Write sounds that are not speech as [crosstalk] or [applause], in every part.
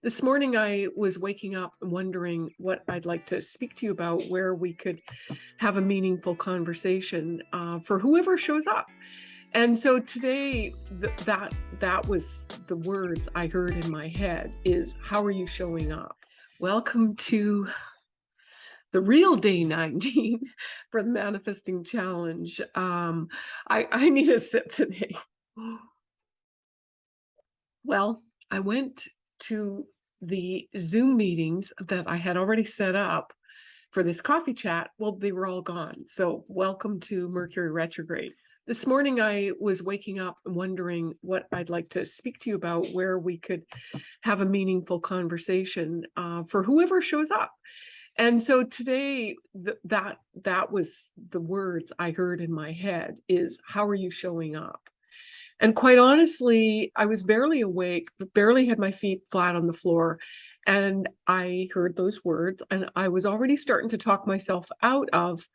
This morning, I was waking up wondering what I'd like to speak to you about, where we could have a meaningful conversation uh, for whoever shows up. And so today, th- that that was the words I heard in my head: is "How are you showing up?" Welcome to the real day 19 [laughs] for the manifesting challenge. Um, I, I need a sip today. [gasps] Well, I went to the Zoom meetings that I had already set up for this coffee chat. Well, they were all gone. So welcome to Mercury retrograde. This morning, I was waking up and wondering what I'd like to speak to you about, where we could have a meaningful conversation uh, for whoever shows up. And so today, th- that that was the words I heard in my head: is "How are you showing up?" And quite honestly, I was barely awake, barely had my feet flat on the floor. And I heard those words, and I was already starting to talk myself out of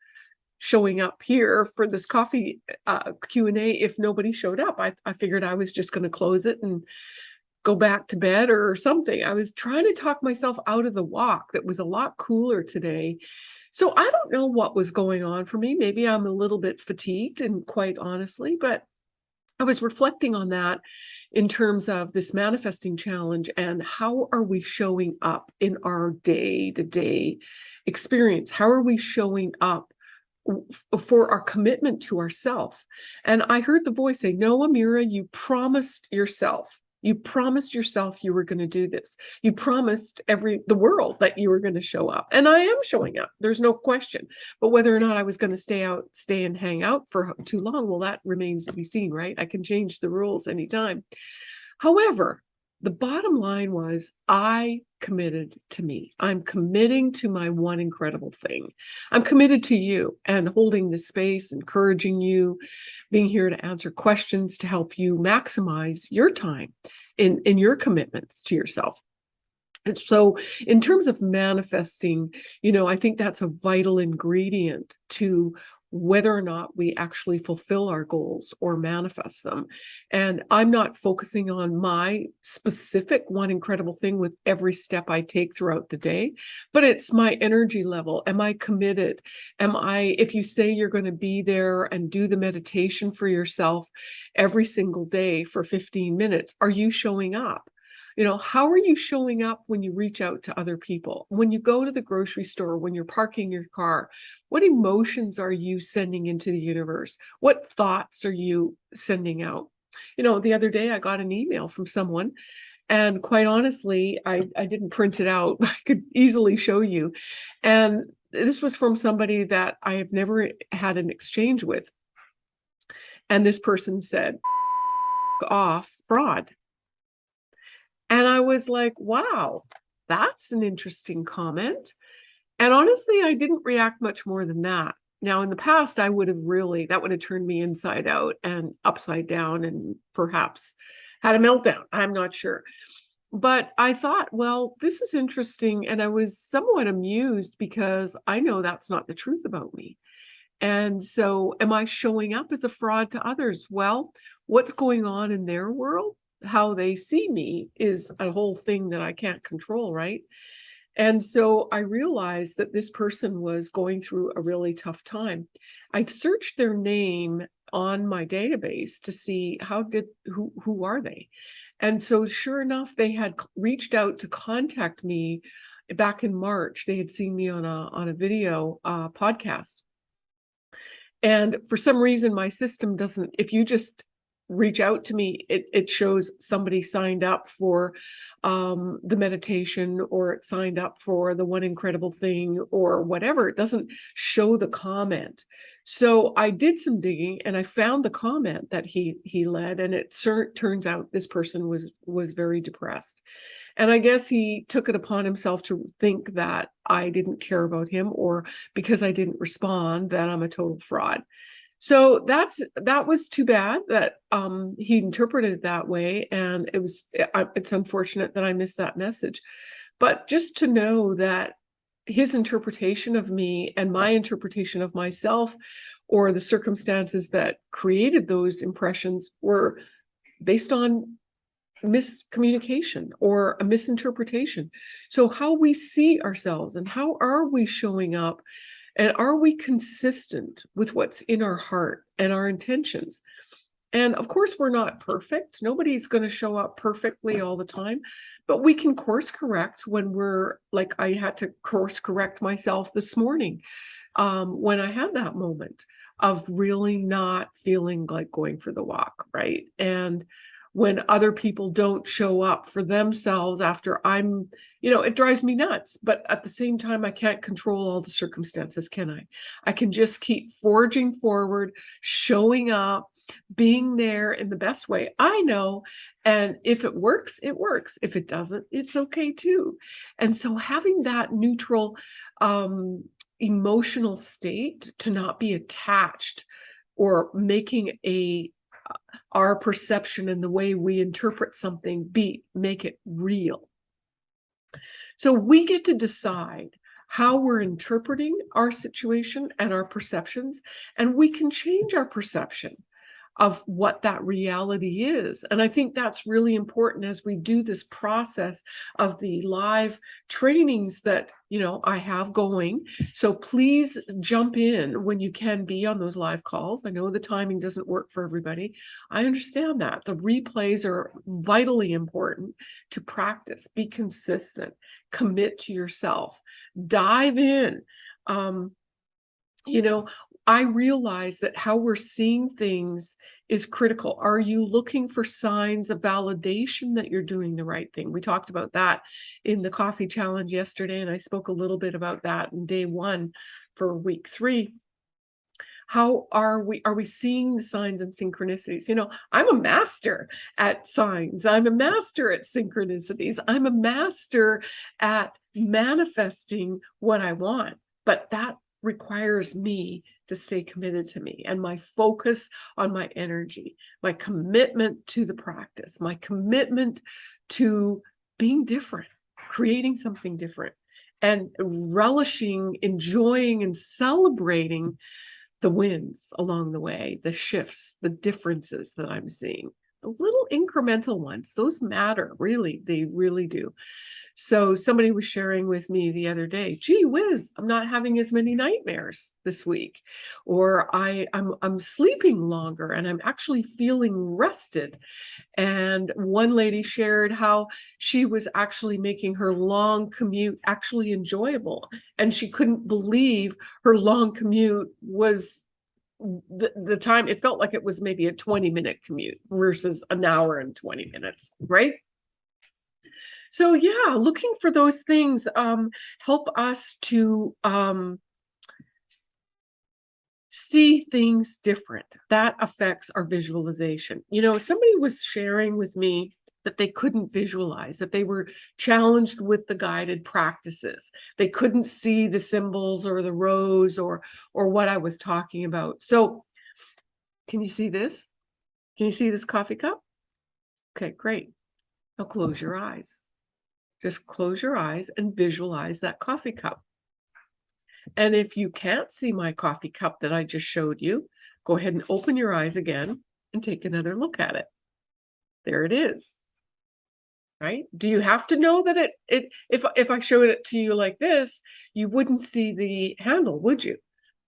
showing up here for this coffee uh, Q&A if nobody showed up. I, I figured I was just going to close it and go back to bed or something. I was trying to talk myself out of the walk that was a lot cooler today. So I don't know what was going on for me. Maybe I'm a little bit fatigued and quite honestly, but I was reflecting on that in terms of this manifesting challenge and how are we showing up in our day to day experience? How are we showing up for our commitment to ourself? And I heard the voice say, No, Amira, you promised yourself you promised yourself you were going to do this. You promised every the world that you were going to show up. And I am showing up. There's no question. But whether or not I was going to stay out, stay and hang out for too long, well, that remains to be seen, right? I can change the rules anytime. However, the bottom line was I committed to me. I'm committing to my one incredible thing. I'm committed to you and holding the space, encouraging you, being here to answer questions to help you maximize your time in, in your commitments to yourself. And so, in terms of manifesting, you know, I think that's a vital ingredient to whether or not we actually fulfill our goals or manifest them. And I'm not focusing on my specific one incredible thing with every step I take throughout the day, but it's my energy level. Am I committed? Am I, if you say you're going to be there and do the meditation for yourself every single day for 15 minutes, are you showing up? You know, how are you showing up when you reach out to other people? When you go to the grocery store, when you're parking your car, what emotions are you sending into the universe? What thoughts are you sending out? You know, the other day I got an email from someone and quite honestly, I, I didn't print it out. [laughs] I could easily show you. And this was from somebody that I have never had an exchange with. And this person said, off fraud. And I was like, wow, that's an interesting comment. And honestly, I didn't react much more than that. Now, in the past, I would have really, that would have turned me inside out and upside down and perhaps had a meltdown. I'm not sure. But I thought, well, this is interesting. And I was somewhat amused because I know that's not the truth about me. And so, am I showing up as a fraud to others? Well, what's going on in their world? How they see me is a whole thing that I can't control, right? And so I realized that this person was going through a really tough time. I searched their name on my database to see how did who who are they? And so sure enough they had reached out to contact me back in March. They had seen me on a on a video uh, podcast. And for some reason my system doesn't if you just reach out to me it, it shows somebody signed up for um, the meditation or it signed up for the one incredible thing or whatever. It doesn't show the comment. So i did some digging and i found the comment that he he led and it turns out this person was was very depressed. And i guess he took it upon himself to think that i didn't care about him or because i didn't respond that i'm a total fraud so that's that was too bad that um, he interpreted it that way, and it was it's unfortunate that I missed that message. But just to know that his interpretation of me and my interpretation of myself, or the circumstances that created those impressions, were based on miscommunication or a misinterpretation. So how we see ourselves and how are we showing up and are we consistent with what's in our heart and our intentions? And of course, we're not perfect. Nobody's going to show up perfectly all the time, but we can course correct when we're like, I had to course correct myself this morning um, when I had that moment of really not feeling like going for the walk, right? And when other people don't show up for themselves after I'm, you know, it drives me nuts. But at the same time, I can't control all the circumstances, can I? I can just keep forging forward, showing up, being there in the best way I know. And if it works, it works. If it doesn't, it's okay too. And so having that neutral um, emotional state to not be attached or making a our perception and the way we interpret something be make it real. So we get to decide how we're interpreting our situation and our perceptions, and we can change our perception of what that reality is. And I think that's really important as we do this process of the live trainings that, you know, I have going. So please jump in when you can be on those live calls. I know the timing doesn't work for everybody. I understand that. The replays are vitally important to practice, be consistent, commit to yourself, dive in. Um, you know, I realize that how we're seeing things is critical. Are you looking for signs of validation that you're doing the right thing? We talked about that in the coffee challenge yesterday, and I spoke a little bit about that in day one for week three. How are we are we seeing the signs and synchronicities? You know, I'm a master at signs. I'm a master at synchronicities. I'm a master at manifesting what I want. But that requires me to stay committed to me and my focus on my energy, my commitment to the practice, my commitment to being different, creating something different, and relishing, enjoying, and celebrating the wins along the way, the shifts, the differences that I'm seeing. Little incremental ones, those matter, really, they really do. So somebody was sharing with me the other day, gee whiz, I'm not having as many nightmares this week. Or I, I'm, I'm sleeping longer and I'm actually feeling rested. And one lady shared how she was actually making her long commute actually enjoyable. And she couldn't believe her long commute was the, the time it felt like it was maybe a 20 minute commute versus an hour and 20 minutes, right? So yeah, looking for those things um, help us to um, see things different. That affects our visualization. You know, somebody was sharing with me that they couldn't visualize, that they were challenged with the guided practices. They couldn't see the symbols or the rows or or what I was talking about. So can you see this? Can you see this coffee cup? Okay, great. Now close your eyes. Just close your eyes and visualize that coffee cup. And if you can't see my coffee cup that I just showed you, go ahead and open your eyes again and take another look at it. There it is. Right? Do you have to know that it it if if I showed it to you like this, you wouldn't see the handle, would you?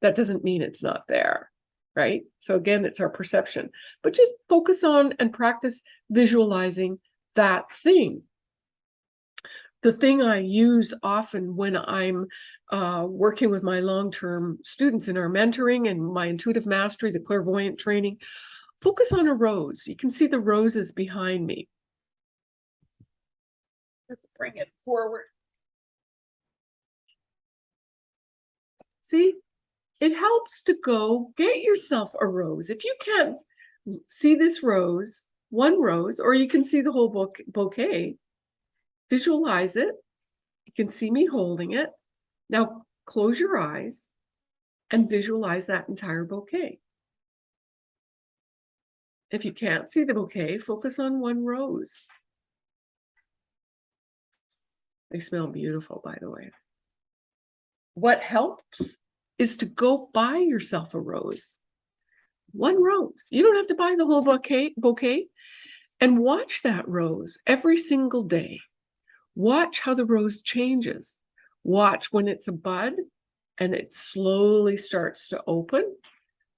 That doesn't mean it's not there. Right? So again, it's our perception. But just focus on and practice visualizing that thing the thing I use often when I'm uh, working with my long-term students in our mentoring and my intuitive mastery, the clairvoyant training, focus on a rose. You can see the roses behind me. Let's bring it forward. See, it helps to go get yourself a rose. If you can't see this rose, one rose, or you can see the whole book bouquet, Visualize it. You can see me holding it. Now close your eyes and visualize that entire bouquet. If you can't see the bouquet, focus on one rose. They smell beautiful, by the way. What helps is to go buy yourself a rose. One rose. You don't have to buy the whole bouquet. bouquet. And watch that rose every single day. Watch how the rose changes. Watch when it's a bud and it slowly starts to open.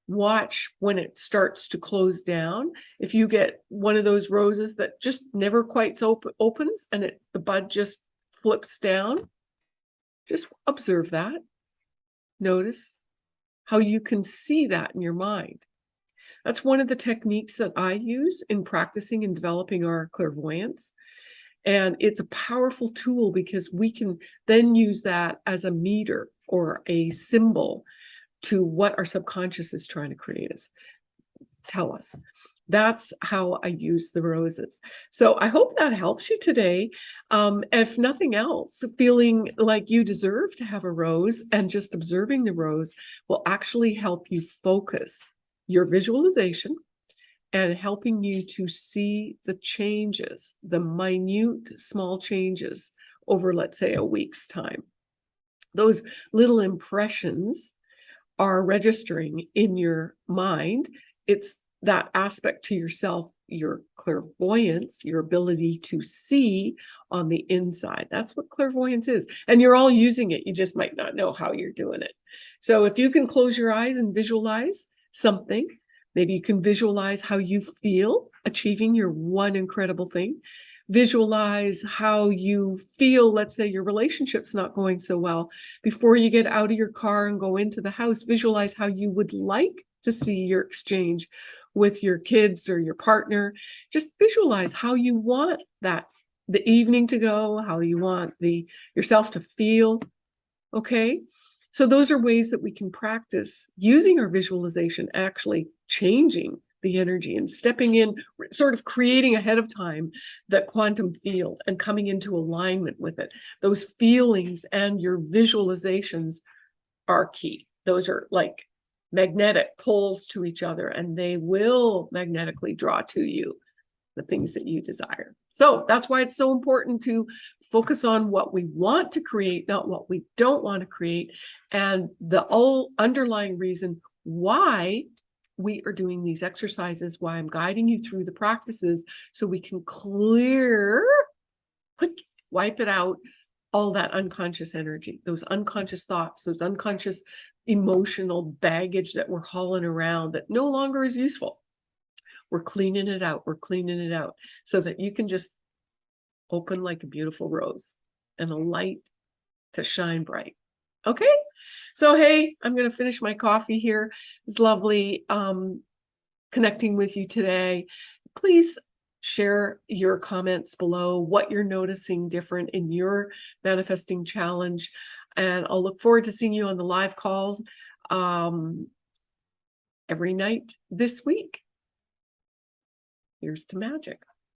Watch when it starts to close down. If you get one of those roses that just never quite op opens and it the bud just flips down, just observe that. Notice how you can see that in your mind. That's one of the techniques that I use in practicing and developing our clairvoyance. And it's a powerful tool because we can then use that as a meter or a symbol to what our subconscious is trying to create us, tell us. That's how I use the roses. So I hope that helps you today. Um, if nothing else, feeling like you deserve to have a rose and just observing the rose will actually help you focus your visualization and helping you to see the changes, the minute small changes over, let's say, a week's time. Those little impressions are registering in your mind. It's that aspect to yourself, your clairvoyance, your ability to see on the inside. That's what clairvoyance is. And you're all using it. You just might not know how you're doing it. So if you can close your eyes and visualize something, maybe you can visualize how you feel achieving your one incredible thing visualize how you feel let's say your relationship's not going so well before you get out of your car and go into the house visualize how you would like to see your exchange with your kids or your partner just visualize how you want that the evening to go how you want the yourself to feel okay so those are ways that we can practice using our visualization actually changing the energy and stepping in, sort of creating ahead of time that quantum field and coming into alignment with it. Those feelings and your visualizations are key. Those are like magnetic poles to each other and they will magnetically draw to you the things that you desire. So that's why it's so important to focus on what we want to create, not what we don't want to create. And the whole underlying reason why we are doing these exercises, why I'm guiding you through the practices so we can clear, wipe it out, all that unconscious energy, those unconscious thoughts, those unconscious emotional baggage that we're hauling around that no longer is useful. We're cleaning it out. We're cleaning it out so that you can just open like a beautiful rose and a light to shine bright. Okay. So, hey, I'm going to finish my coffee here. It's lovely um, connecting with you today. Please share your comments below, what you're noticing different in your manifesting challenge. And I'll look forward to seeing you on the live calls um, every night this week. Here's to magic.